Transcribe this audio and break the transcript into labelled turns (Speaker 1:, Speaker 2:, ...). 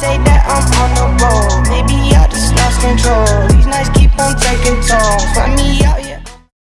Speaker 1: say that I'm on the road Maybe I just lost control. These nights keep on taking tolls Find me out